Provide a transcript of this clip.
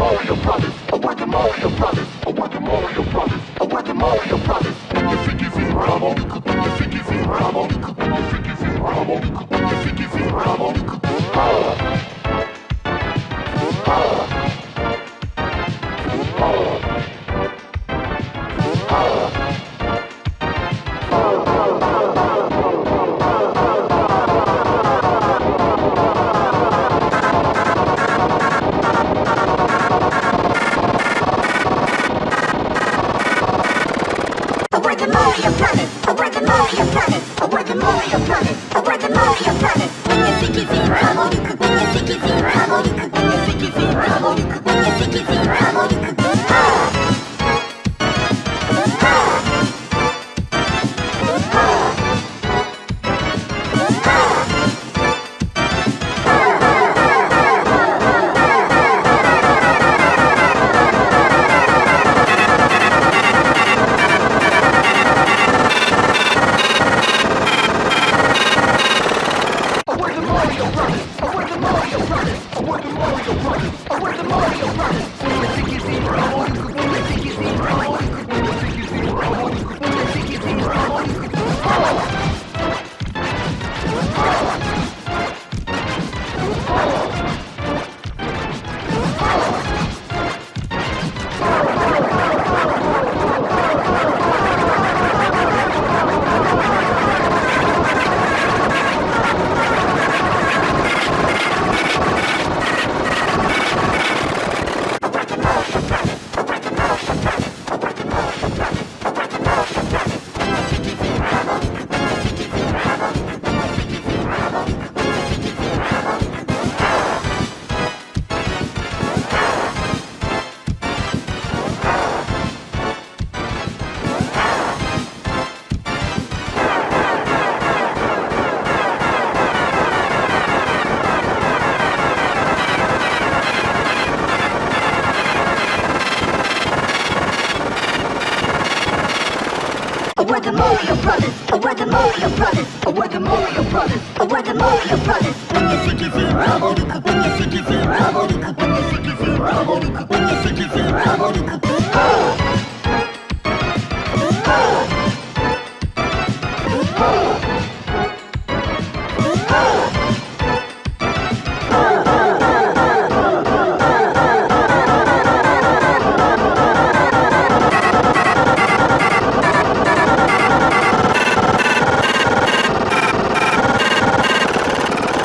Mario Brothers, I want the Mario Brothers, I want the Mario Brothers, I want the Mario Brothers. Like a. the work! we're the Mario Brothers. Oh, we're the Mario Brothers. Oh, we're the Mario Brothers. Oh, we're the Mario Brothers. When you think you're feeling